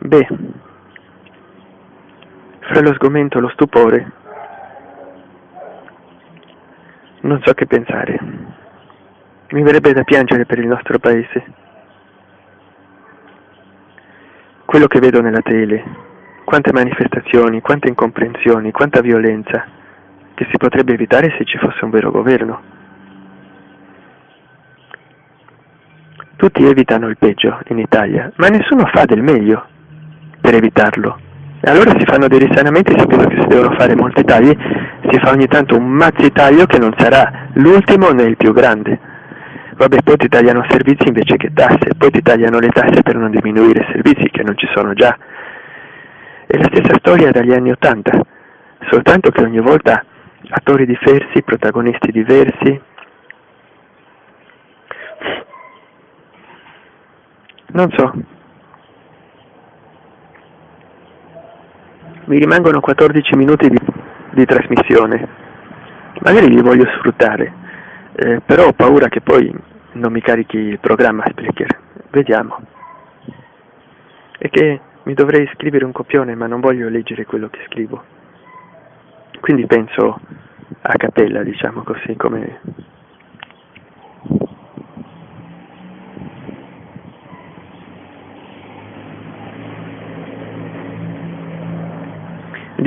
Beh, fra lo sgomento e lo stupore, non so che pensare. Mi verrebbe da piangere per il nostro paese. Quello che vedo nella tele, quante manifestazioni, quante incomprensioni, quanta violenza, che si potrebbe evitare se ci fosse un vero governo. Tutti evitano il peggio in Italia, ma nessuno fa del meglio per evitarlo. Allora si fanno dei risanamenti sapendo che si devono fare molti tagli, si fa ogni tanto un mazzi taglio che non sarà l'ultimo né il più grande. Vabbè, poi ti tagliano servizi invece che tasse, poi ti tagliano le tasse per non diminuire i servizi che non ci sono già. È la stessa storia dagli anni Ottanta, soltanto che ogni volta attori diversi, protagonisti diversi. Non so. Mi rimangono 14 minuti di, di trasmissione. Magari li voglio sfruttare, eh, però ho paura che poi non mi carichi il programma Sprecher. Vediamo. E che mi dovrei scrivere un copione, ma non voglio leggere quello che scrivo. Quindi penso a cappella, diciamo così, come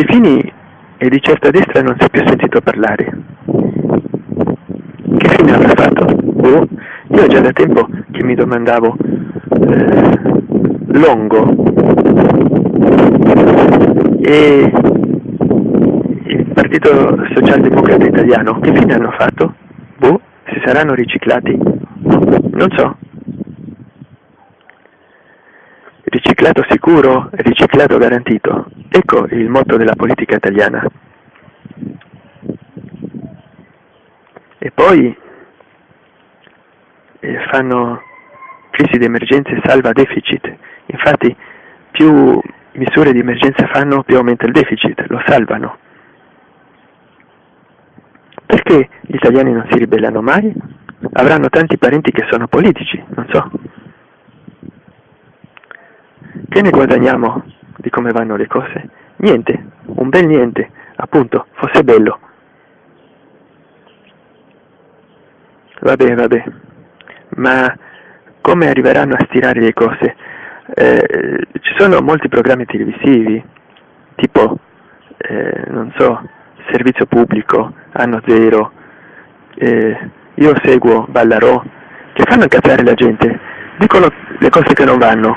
Di Fini e di certa destra non si è più sentito parlare. Che fine avrà fatto? Oh, io già da tempo che mi domandavo eh, Longo e il Partito Socialdemocrata Italiano che fine hanno fatto? Boh, si saranno riciclati? Non so. Riciclato sicuro, riciclato garantito. Ecco il motto della politica italiana. E poi eh, fanno crisi di emergenza e salva deficit. Infatti più misure di emergenza fanno più aumenta il deficit, lo salvano. Perché gli italiani non si ribellano mai? Avranno tanti parenti che sono politici, non so. Che ne guadagniamo di come vanno le cose? Niente, un bel niente, appunto, fosse bello. Vabbè, vabbè, ma come arriveranno a stirare le cose? Eh, ci sono molti programmi televisivi, tipo, eh, non so, servizio pubblico, anno zero, eh, io seguo Ballarò, che fanno incazzare la gente, dicono le cose che non vanno,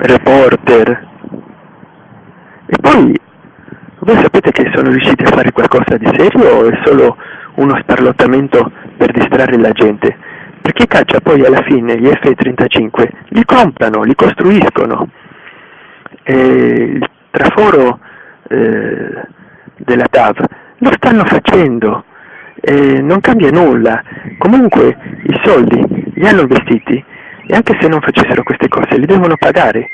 reporter. E poi voi sapete che sono riusciti a fare qualcosa di serio o è solo uno sparlottamento per distrarre la gente? Perché caccia poi alla fine gli F-35 li comprano, li costruiscono. E il traforo eh, della TAV lo stanno facendo, e non cambia nulla. Comunque i soldi li hanno investiti e anche se non facessero queste cose li devono pagare.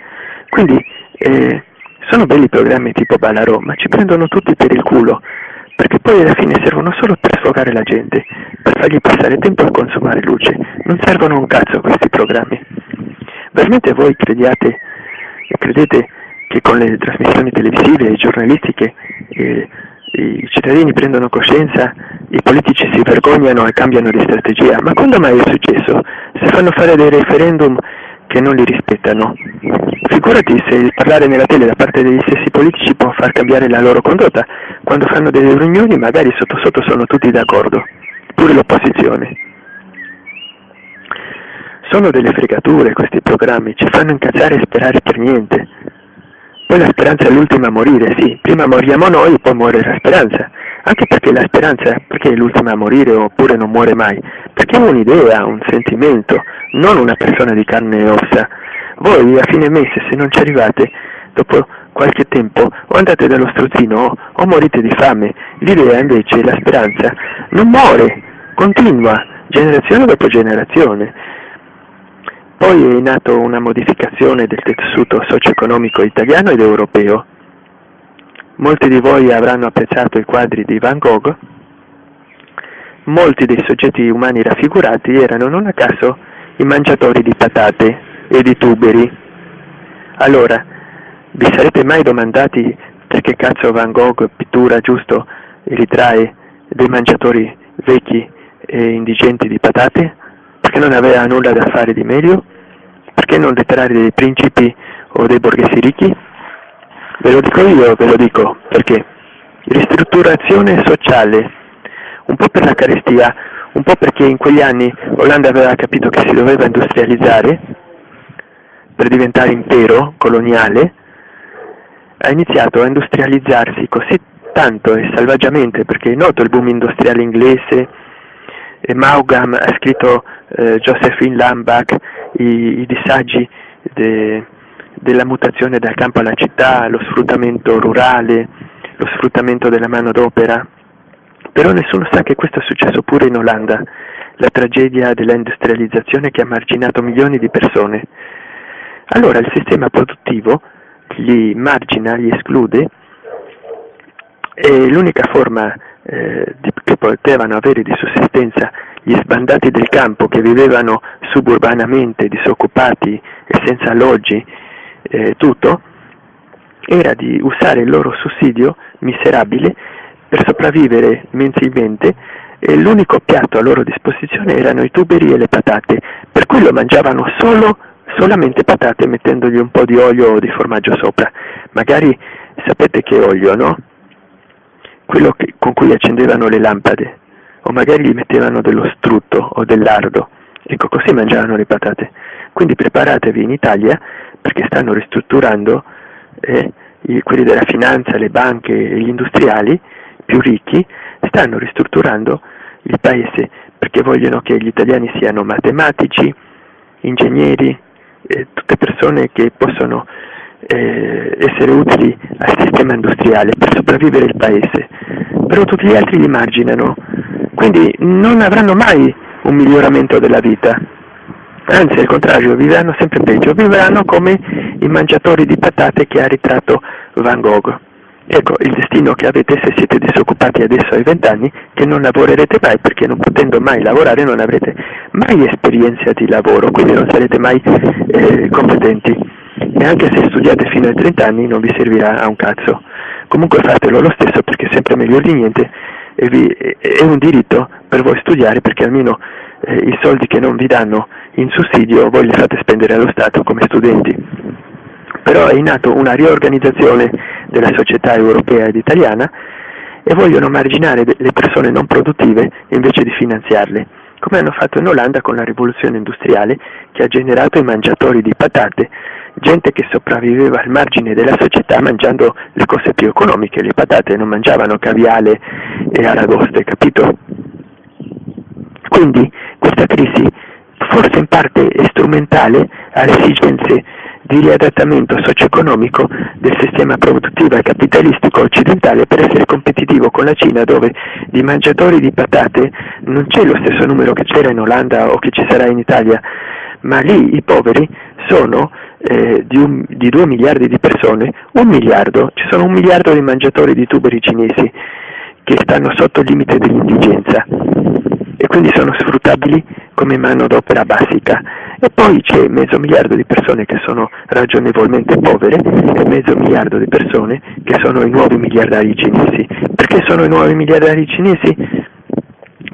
Quindi eh, sono belli programmi tipo Ballarò, ma ci prendono tutti per il culo, perché poi alla fine servono solo per sfogare la gente, per fargli passare tempo a consumare luce. Non servono un cazzo questi programmi. Veramente voi crediate, credete che con le trasmissioni televisive e giornalistiche eh, i cittadini prendono coscienza, i politici si vergognano e cambiano di strategia, ma quando mai è successo? Se fanno fare dei referendum che non li rispettano. Figurati se il parlare nella tele da parte degli stessi politici può far cambiare la loro condotta, quando fanno delle riunioni magari sotto sotto sono tutti d'accordo, pure l'opposizione. Sono delle fregature questi programmi, ci fanno incazzare e sperare per niente. Poi la speranza è l'ultima a morire, sì, prima moriamo noi, poi muore la speranza. Anche perché la speranza, perché è l'ultima a morire oppure non muore mai? Perché è un'idea, un sentimento, non una persona di carne e ossa. Voi a fine mese, se non ci arrivate, dopo qualche tempo, o andate dallo strozzino o morite di fame. L'idea invece, la speranza, non muore, continua, generazione dopo generazione. Poi è nato una modificazione del tessuto socio-economico italiano ed europeo. Molti di voi avranno apprezzato i quadri di Van Gogh. Molti dei soggetti umani raffigurati erano non a caso i mangiatori di patate e di tuberi. Allora, vi sarete mai domandati perché cazzo Van Gogh pittura giusto e ritrae dei mangiatori vecchi e indigenti di patate? Perché non aveva nulla da fare di meglio? Perché non letterare dei principi o dei borghesi ricchi? Ve lo dico io, ve lo dico, perché ristrutturazione sociale, un po' per la carestia, un po' perché in quegli anni Olanda aveva capito che si doveva industrializzare per diventare impero coloniale, ha iniziato a industrializzarsi così tanto e selvaggiamente, perché è noto il boom industriale inglese, Maugham ha scritto eh, Josephine Lambach i, i disagi de, della mutazione dal campo alla città, lo sfruttamento rurale, lo sfruttamento della manodopera, però nessuno sa che questo è successo pure in Olanda, la tragedia dell'industrializzazione che ha marginato milioni di persone. Allora il sistema produttivo li margina, li esclude e l'unica forma eh, di, che potevano avere di sussistenza gli sbandati del campo che vivevano suburbanamente, disoccupati e senza alloggi, eh, tutto, era di usare il loro sussidio miserabile per sopravvivere mensilmente e l'unico piatto a loro disposizione erano i tuberi e le patate, per cui lo mangiavano solo, solamente patate mettendogli un po' di olio o di formaggio sopra. Magari sapete che olio, no? Quello che, con cui accendevano le lampade, o magari gli mettevano dello strutto o del lardo. Ecco, così mangiavano le patate. Quindi preparatevi in Italia perché stanno ristrutturando eh, quelli della finanza, le banche e gli industriali più ricchi stanno ristrutturando il paese perché vogliono che gli italiani siano matematici, ingegneri, eh, tutte persone che possono eh, essere utili al sistema industriale per sopravvivere il paese, però tutti gli altri li marginano, quindi non avranno mai un miglioramento della vita anzi al contrario, vivranno sempre peggio, vivranno come i mangiatori di patate che ha ritratto Van Gogh. Ecco il destino che avete se siete disoccupati adesso ai vent'anni, che non lavorerete mai perché non potendo mai lavorare non avrete mai esperienza di lavoro, quindi non sarete mai eh, competenti. E anche se studiate fino ai 30 anni non vi servirà a un cazzo. Comunque fatelo lo stesso perché è sempre meglio di niente e vi, è un diritto per voi studiare perché almeno eh, i soldi che non vi danno in sussidio voi li fate spendere allo Stato come studenti. Però è in atto una riorganizzazione della società europea ed italiana e vogliono marginare le persone non produttive invece di finanziarle, come hanno fatto in Olanda con la rivoluzione industriale che ha generato i mangiatori di patate, gente che sopravviveva al margine della società mangiando le cose più economiche, le patate non mangiavano caviale e aragoste, capito? Quindi questa crisi forse in parte è strumentale alle esigenze di riadattamento socio-economico del sistema produttivo e capitalistico occidentale per essere competitivo con la Cina dove di mangiatori di patate non c'è lo stesso numero che c'era in Olanda o che ci sarà in Italia, ma lì i poveri sono eh, di, un, di 2 miliardi di persone, un miliardo, ci sono un miliardo di mangiatori di tuberi cinesi che stanno sotto il limite dell'indigenza e quindi sono sfruttabili come manodopera basica. E poi c'è mezzo miliardo di persone che sono ragionevolmente povere e mezzo miliardo di persone che sono i nuovi miliardari cinesi. Perché sono i nuovi miliardari cinesi?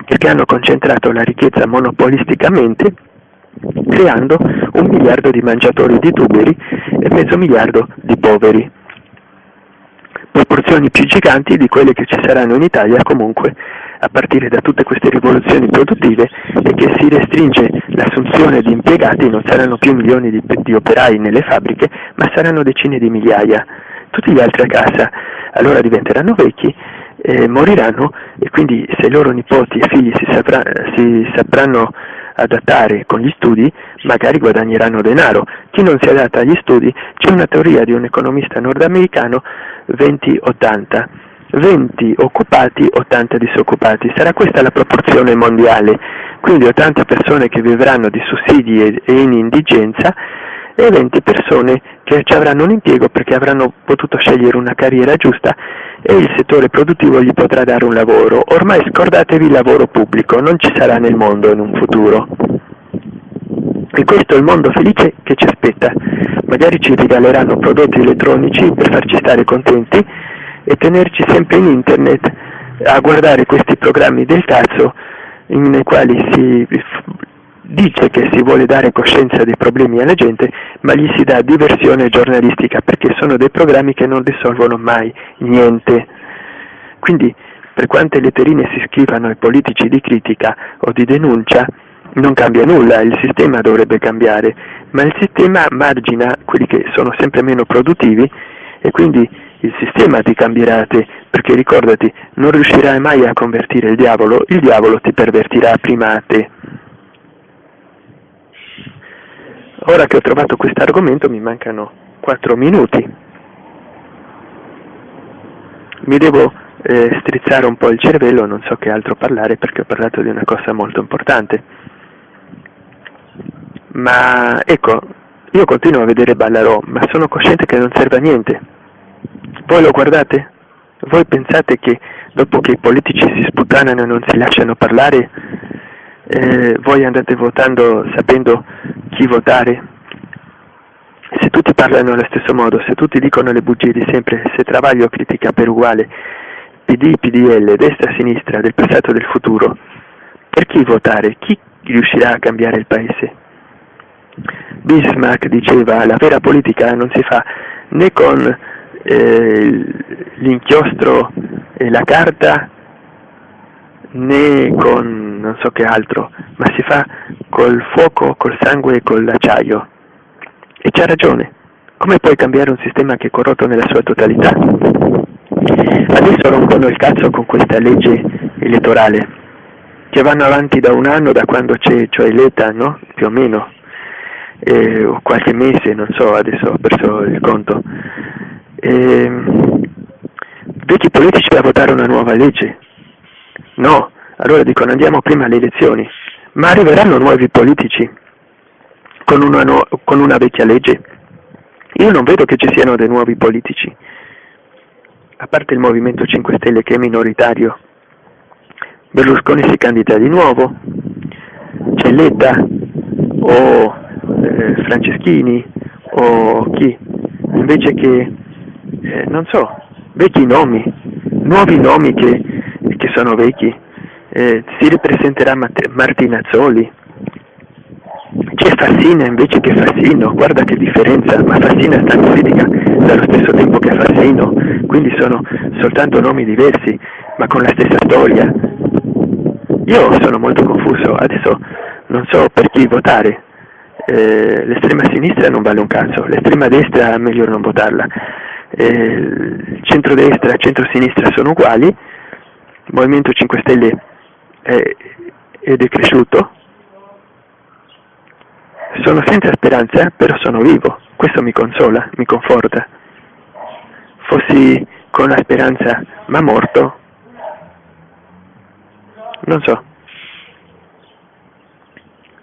Perché hanno concentrato la ricchezza monopolisticamente creando un miliardo di mangiatori di tuberi e mezzo miliardo di poveri proporzioni più giganti di quelle che ci saranno in Italia comunque a partire da tutte queste rivoluzioni produttive e che si restringe l'assunzione di impiegati, non saranno più milioni di, di operai nelle fabbriche, ma saranno decine di migliaia. Tutti gli altri a casa allora diventeranno vecchi, eh, moriranno e quindi se i loro nipoti e figli si, saprà, si sapranno adattare con gli studi, magari guadagneranno denaro. Chi non si adatta agli studi, c'è una teoria di un economista nordamericano 20-80 20 occupati, 80 disoccupati. Sarà questa la proporzione mondiale, quindi 80 persone che vivranno di sussidi e in indigenza e 20 persone che ci avranno un impiego perché avranno potuto scegliere una carriera giusta e il settore produttivo gli potrà dare un lavoro. Ormai scordatevi il lavoro pubblico, non ci sarà nel mondo in un futuro. E questo è il mondo felice che ci aspetta. Magari ci regaleranno prodotti elettronici per farci stare contenti e tenerci sempre in internet a guardare questi programmi del cazzo nei quali si dice che si vuole dare coscienza dei problemi alla gente, ma gli si dà diversione giornalistica perché sono dei programmi che non risolvono mai niente. Quindi, per quante letterine si scrivano ai politici di critica o di denuncia, non cambia nulla, il sistema dovrebbe cambiare, ma il sistema margina quelli che sono sempre meno produttivi e quindi il sistema ti cambierà a te, perché ricordati, non riuscirai mai a convertire il diavolo, il diavolo ti pervertirà prima a te. Ora che ho trovato questo argomento mi mancano 4 minuti. Mi devo eh, strizzare un po' il cervello, non so che altro parlare perché ho parlato di una cosa molto importante. Ma ecco, io continuo a vedere Ballarò, ma sono cosciente che non serve a niente. Voi lo guardate? Voi pensate che dopo che i politici si sputtanano e non si lasciano parlare, eh, voi andate votando sapendo chi votare? Se tutti parlano allo stesso modo, se tutti dicono le bugie di sempre, se Travaglio critica per uguale PD, PDL, destra, sinistra, del passato e del futuro, per chi votare? Chi riuscirà a cambiare il paese? Bismarck diceva la vera politica non si fa né con eh, l'inchiostro e la carta né con non so che altro, ma si fa col fuoco, col sangue e con l'acciaio. E c'ha ragione. Come puoi cambiare un sistema che è corrotto nella sua totalità? Adesso rompono il cazzo con questa legge elettorale, che vanno avanti da un anno, da quando c'è, cioè l'ETA, no? Più o meno, eh, o qualche mese, non so, adesso ho perso il conto. Eh, vecchi politici a votare una nuova legge? No, allora dicono andiamo prima alle elezioni, ma arriveranno nuovi politici con una, nu- con una vecchia legge? Io non vedo che ci siano dei nuovi politici, a parte il Movimento 5 Stelle che è minoritario. Berlusconi si candida di nuovo, c'è Letta o eh, Franceschini o chi, invece che, eh, non so, vecchi nomi, nuovi nomi che, che sono vecchi, eh, si ripresenterà Martinazzoli, c'è Fassina invece che Fassino, guarda che differenza, ma Fassina sta in politica dallo stesso tempo che Fassino, quindi sono soltanto nomi diversi, ma con la stessa storia. Io sono molto confuso, adesso non so per chi votare, eh, l'estrema sinistra non vale un cazzo, l'estrema destra è meglio non votarla, eh, centrodestra e centrosinistra sono uguali, Movimento 5 Stelle è, è decresciuto, sono senza speranza, però sono vivo, questo mi consola, mi conforta. Fossi con la speranza ma morto, non so.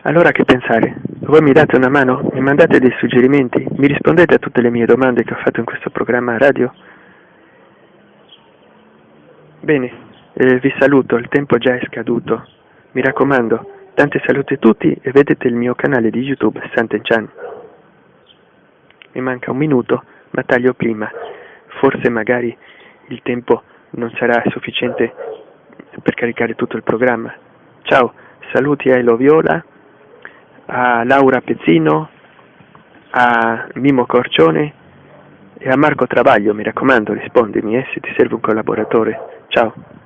Allora che pensare? Voi mi date una mano? Mi mandate dei suggerimenti? Mi rispondete a tutte le mie domande che ho fatto in questo programma radio? Bene, eh, vi saluto, il tempo già è scaduto. Mi raccomando, Tanti saluti a tutti e vedete il mio canale di YouTube Sant'Enchan. Mi manca un minuto, ma taglio prima. Forse magari il tempo non sarà sufficiente per caricare tutto il programma. Ciao, saluti a Elo Viola, a Laura Pezzino, a Mimo Corcione e a Marco Travaglio, mi raccomando rispondimi eh, se ti serve un collaboratore. Ciao.